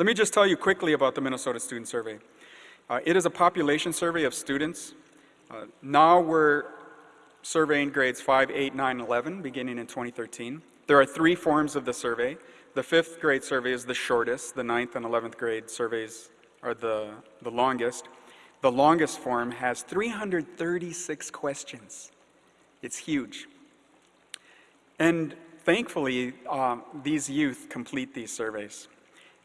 Let me just tell you quickly about the Minnesota Student Survey. Uh, it is a population survey of students. Uh, now we're surveying grades 5, 8, 9, 11, beginning in 2013. There are three forms of the survey. The fifth grade survey is the shortest. The ninth and 11th grade surveys are the, the longest. The longest form has 336 questions. It's huge. And thankfully, um, these youth complete these surveys.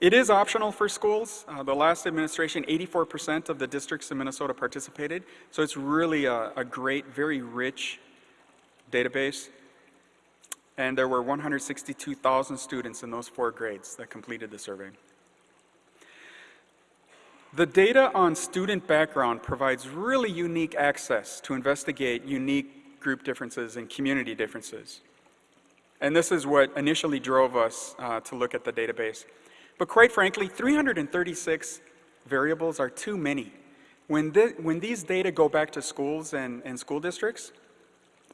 It is optional for schools. Uh, the last administration, 84% of the districts in Minnesota participated, so it's really a, a great, very rich database. And there were 162,000 students in those four grades that completed the survey. The data on student background provides really unique access to investigate unique group differences and community differences. And this is what initially drove us uh, to look at the database. But quite frankly, 336 variables are too many. When, when these data go back to schools and, and school districts,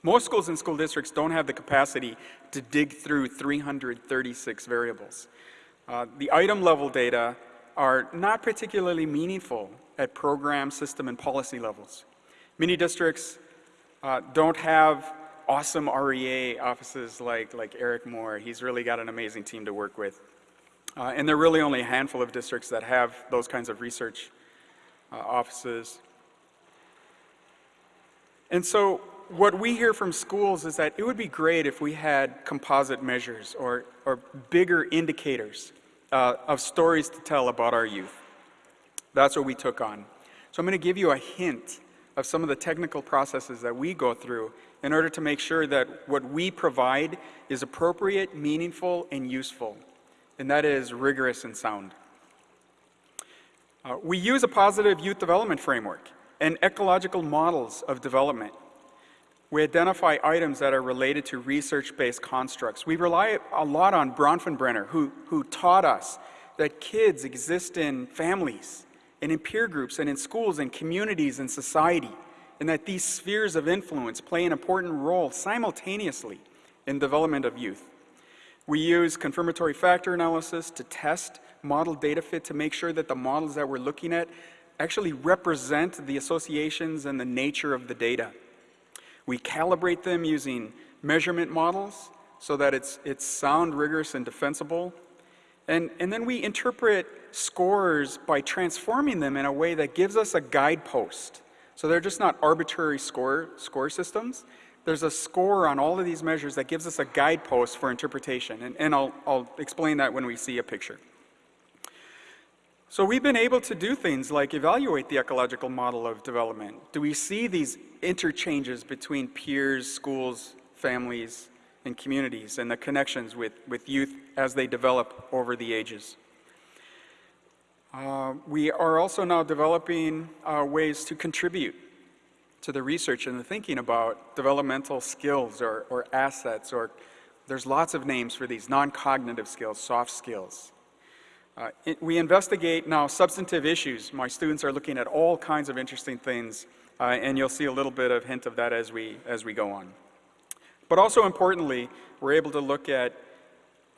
most schools and school districts don't have the capacity to dig through 336 variables. Uh, the item level data are not particularly meaningful at program, system, and policy levels. Many districts uh, don't have awesome REA offices like, like Eric Moore. He's really got an amazing team to work with. Uh, and there are really only a handful of districts that have those kinds of research uh, offices. And so what we hear from schools is that it would be great if we had composite measures or, or bigger indicators uh, of stories to tell about our youth. That's what we took on. So I'm going to give you a hint of some of the technical processes that we go through in order to make sure that what we provide is appropriate, meaningful, and useful and that is rigorous and sound. Uh, we use a positive youth development framework and ecological models of development. We identify items that are related to research-based constructs. We rely a lot on Bronfenbrenner, who, who taught us that kids exist in families and in peer groups and in schools and communities and society, and that these spheres of influence play an important role simultaneously in development of youth. We use confirmatory factor analysis to test model data fit to make sure that the models that we're looking at actually represent the associations and the nature of the data. We calibrate them using measurement models so that it's, it's sound, rigorous, and defensible. And, and then we interpret scores by transforming them in a way that gives us a guidepost. So they're just not arbitrary score, score systems there's a score on all of these measures that gives us a guidepost for interpretation, and, and I'll, I'll explain that when we see a picture. So we've been able to do things like evaluate the ecological model of development. Do we see these interchanges between peers, schools, families, and communities, and the connections with, with youth as they develop over the ages? Uh, we are also now developing uh, ways to contribute to the research and the thinking about developmental skills or, or assets or there's lots of names for these non-cognitive skills, soft skills. Uh, it, we investigate now substantive issues. My students are looking at all kinds of interesting things uh, and you'll see a little bit of hint of that as we, as we go on. But also importantly, we're able to look at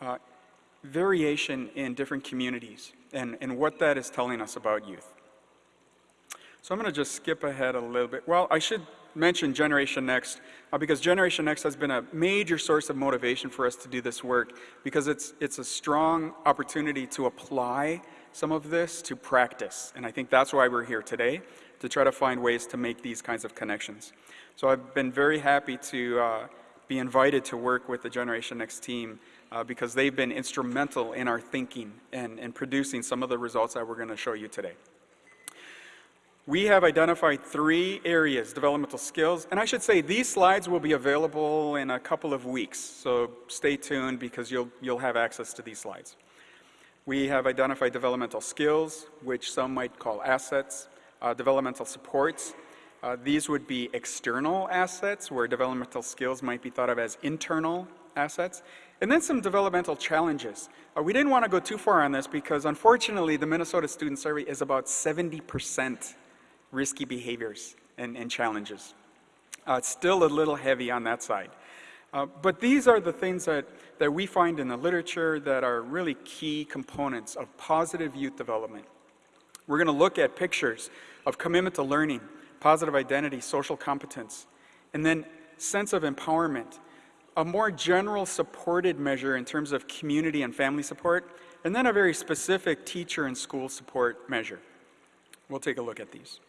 uh, variation in different communities and, and what that is telling us about youth. So I'm going to just skip ahead a little bit. Well, I should mention Generation Next uh, because Generation Next has been a major source of motivation for us to do this work because it's, it's a strong opportunity to apply some of this to practice. And I think that's why we're here today, to try to find ways to make these kinds of connections. So I've been very happy to uh, be invited to work with the Generation Next team uh, because they've been instrumental in our thinking and, and producing some of the results that we're going to show you today. We have identified three areas, developmental skills, and I should say these slides will be available in a couple of weeks, so stay tuned because you'll, you'll have access to these slides. We have identified developmental skills, which some might call assets, uh, developmental supports. Uh, these would be external assets, where developmental skills might be thought of as internal assets. And then some developmental challenges. Uh, we didn't want to go too far on this because unfortunately the Minnesota Student Survey is about 70 percent risky behaviors and, and challenges. Uh, it's still a little heavy on that side. Uh, but these are the things that, that we find in the literature that are really key components of positive youth development. We're going to look at pictures of commitment to learning, positive identity, social competence, and then sense of empowerment, a more general supported measure in terms of community and family support, and then a very specific teacher and school support measure. We'll take a look at these.